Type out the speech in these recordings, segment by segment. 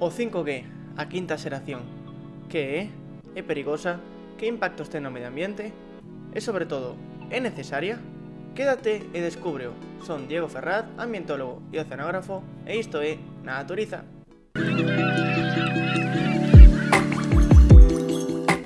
O 5G, a quinta xeración. Que é? É perigosa? Que impactos ten no medio ambiente? E sobre todo, é necesaria? Quédate e descúbreo. Son Diego Ferraz, ambientólogo e oceanógrafo, e isto é Naturiza.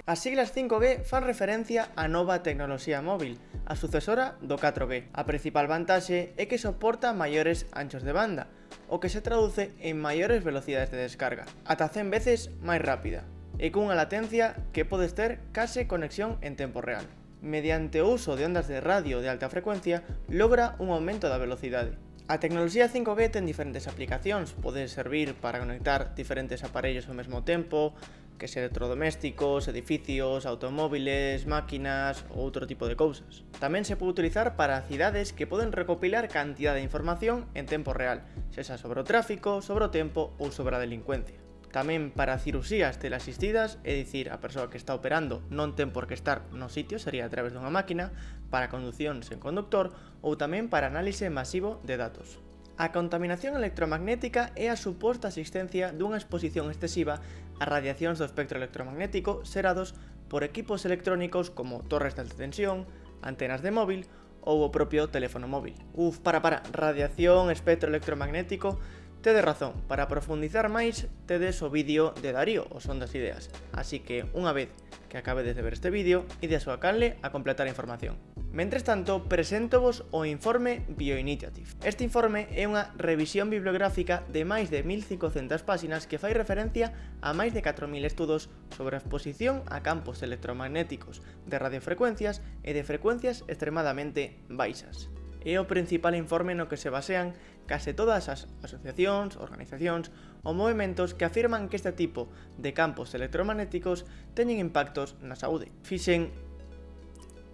As siglas 5G fan referencia á nova tecnoloxía móvil, a sucesora do 4G. A principal vantaxe é que soporta maiores anchos de banda, o que se traduce en maiores velocidades de descarga, ata 100 veces máis rápida, e cunha latencia que podes ter case conexión en tempo real. Mediante o uso de ondas de radio de alta frecuencia, logra un aumento da velocidade. A tecnoloxía 5G ten diferentes aplicacións, pode servir para conectar diferentes aparellos ao mesmo tempo, que se electrodomésticos, edificios, automóviles, máquinas ou outro tipo de cousas. Tamén se pode utilizar para cidades que poden recopilar cantidad de información en tempo real, sexa sobre o tráfico, sobre o tempo ou sobre a delincuencia. Tamén para cirusías teleasistidas, é dicir, a persoa que está operando non ten por que estar no sitio, sería a través dunha máquina, para conducción sen conductor ou tamén para análise masivo de datos. A contaminación electromagnética é a suposta existencia dunha exposición excesiva a radiacións do espectro electromagnético xerados por equipos electrónicos como torres de alta tensión, antenas de móvil ou o propio teléfono móvil. Uf, para, para, radiación, espectro electromagnético, Tede razón, para profundizar máis, tedes o vídeo de Darío, o son das ideas. Así que, unha vez que acabedes de ver este vídeo, ide a súa canle a completar a información. Mentres tanto, presentovos o informe Bioinitiative. Este informe é unha revisión bibliográfica de máis de 1500 páxinas que fai referencia a máis de 4000 estudos sobre a exposición a campos electromagnéticos de radiofrecuencias e de frecuencias extremadamente baixas. É o principal informe no que se basean case todas as asociacións, organizacións ou movimentos que afirman que este tipo de campos electromagnéticos teñen impactos na saúde. Fixen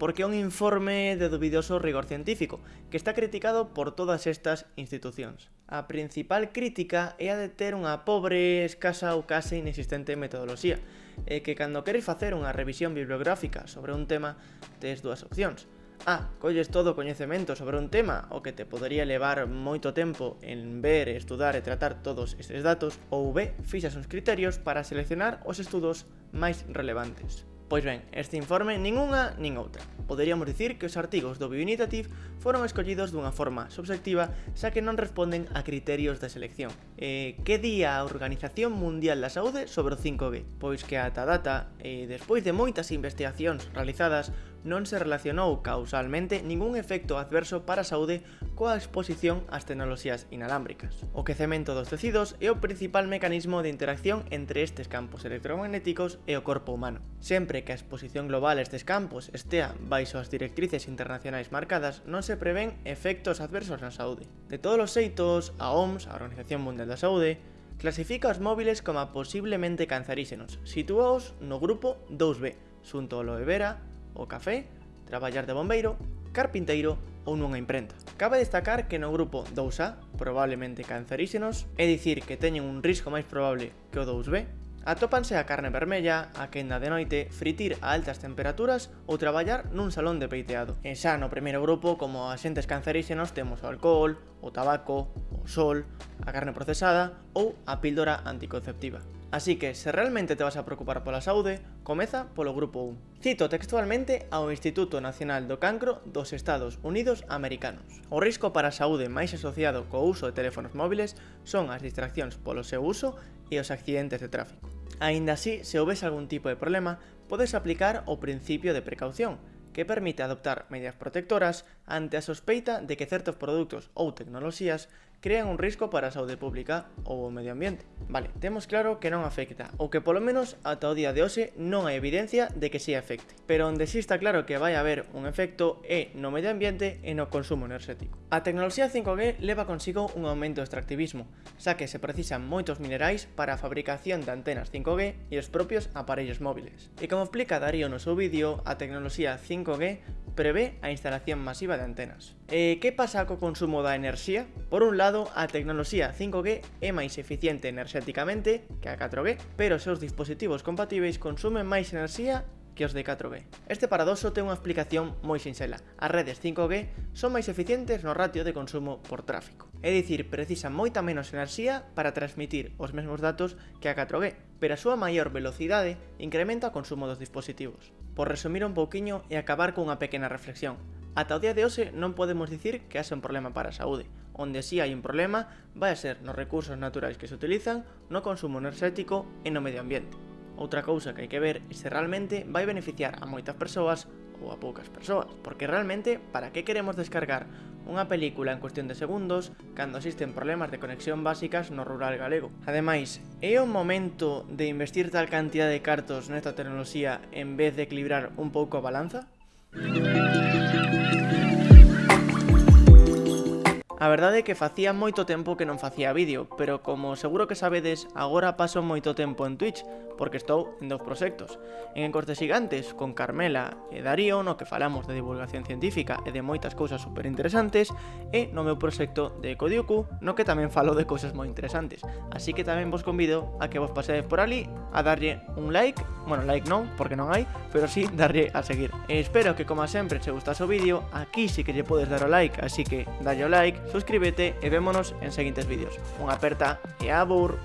porque é un informe de dubidoso rigor científico, que está criticado por todas estas institucións. A principal crítica é a de ter unha pobre, escasa ou case inexistente metodoloxía, e que cando queres facer unha revisión bibliográfica sobre un tema, tes dúas opcións. A. Colles todo o coñecemento sobre un tema o que te podería levar moito tempo en ver, estudar e tratar todos estes datos ou B. Fixas uns criterios para seleccionar os estudos máis relevantes. Pois ben, este informe nin unha nin outra. Poderíamos dicir que os artigos do Bioinitiative foron escollidos dunha forma subxectiva xa que non responden a criterios de selección. Eh, que día a Organización Mundial da Saúde sobre o 5G? Pois que ata data, eh, despois de moitas investigacións realizadas, non se relacionou causalmente ningún efecto adverso para a saúde coa exposición ás tecnoloxías inalámbricas. O quecemento dos tecidos é o principal mecanismo de interacción entre estes campos electromagnéticos e o corpo humano. Sempre que a exposición global a estes campos estea baixo as directrices internacionais marcadas, non se prevén efectos adversos na saúde. De todos os xeitos, a OMS, a Organización Mundial da Saúde, clasifica os móviles como posiblemente canceríxenos, sitúaos no grupo 2B, xunto ao aloe vera, o café, traballar de bombeiro, carpinteiro ou nunha imprenta. Cabe destacar que no grupo 2A, probablemente canceríxenos, é dicir que teñen un risco máis probable que o 2B, atópanse a carne vermella, a quenda de noite, fritir a altas temperaturas ou traballar nun salón de peiteado. E xa no primeiro grupo, como axentes canceríxenos, temos o alcohol, o tabaco, o sol, a carne procesada ou a píldora anticonceptiva. Así que, se realmente te vas a preocupar pola saúde, comeza polo grupo 1. Cito textualmente ao Instituto Nacional do Cancro dos Estados Unidos Americanos. O risco para a saúde máis asociado co uso de teléfonos móviles son as distraccións polo seu uso e os accidentes de tráfico. Aínda así, se houbes algún tipo de problema, podes aplicar o principio de precaución, que permite adoptar medidas protectoras ante a sospeita de que certos produtos ou tecnoloxías crean un risco para a saúde pública ou o medio ambiente. Vale, temos claro que non afecta, ou que polo menos ata o día de hoxe non hai evidencia de que si afecte. Pero onde si está claro que vai haber un efecto é no medio ambiente e no consumo enerxético. A tecnoloxía 5G leva consigo un aumento do extractivismo, xa que se precisan moitos minerais para a fabricación de antenas 5G e os propios aparellos móviles. E como explica Darío no seu vídeo, a tecnoloxía 5G prevé a instalación masiva de antenas. E que pasa co consumo da enerxía? Por un lado, a tecnoloxía 5G é máis eficiente enerxéticamente que a 4G, pero os seus dispositivos compatíveis consumen máis enerxía que os de 4G. Este paradoxo ten unha explicación moi sinxela. As redes 5G son máis eficientes no ratio de consumo por tráfico. É dicir, precisan moita menos enerxía para transmitir os mesmos datos que a 4G, pero a súa maior velocidade incrementa o consumo dos dispositivos por resumir un pouquiño e acabar cunha pequena reflexión. Ata o día de hoxe non podemos dicir que haxe un problema para a saúde. Onde si sí hai un problema vai a ser nos recursos naturais que se utilizan, no consumo enerxético e no medio ambiente. Outra cousa que hai que ver é se realmente vai beneficiar a moitas persoas ou a poucas persoas, porque realmente para que queremos descargar unha película en cuestión de segundos cando existen problemas de conexión básicas no rural galego. Ademais, é o momento de investir tal cantidad de cartos nesta tecnoloxía en vez de equilibrar un pouco a balanza? A verdade é que facía moito tempo que non facía vídeo, pero como seguro que sabedes, agora paso moito tempo en Twitch, porque estou en dous proxectos. En Encortes Gigantes, con Carmela e Darío, no que falamos de divulgación científica e de moitas cousas super interesantes, e no meu proxecto de Codiucu, no que tamén falo de cousas moi interesantes. Así que tamén vos convido a que vos pasedes por ali a darlle un like, bueno, like non, porque non hai, pero sí darlle a seguir. E espero que, como sempre, se gustas o vídeo, aquí sí que lle podes dar o like, así que dalle o like, suscríbete e vémonos en seguintes vídeos. Unha aperta e abur!